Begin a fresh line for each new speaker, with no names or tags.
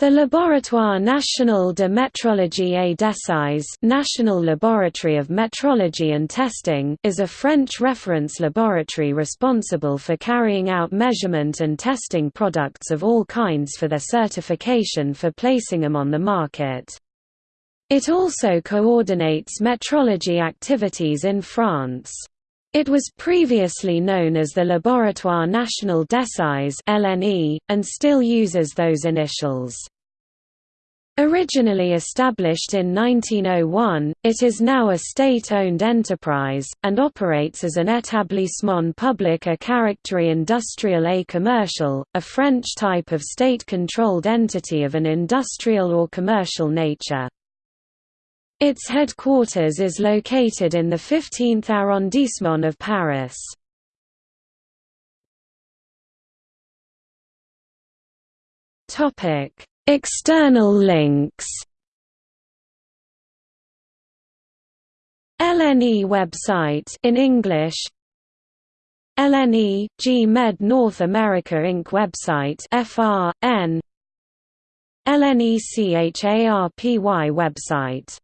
The Laboratoire National de Métrologie et d'Essais National Laboratory of Metrology and Testing is a French reference laboratory responsible for carrying out measurement and testing products of all kinds for their certification for placing them on the market. It also coordinates metrology activities in France. It was previously known as the Laboratoire National d'Essais (LNE) and still uses those initials. Originally established in 1901, it is now a state-owned enterprise, and operates as an établissement public à caractère industriel et commercial, a French type of state-controlled entity of an industrial or commercial nature. Its headquarters is located in the 15th arrondissement of Paris. External links. LNE website in English. LNE G Med North America Inc. website FRN LNECHARPY website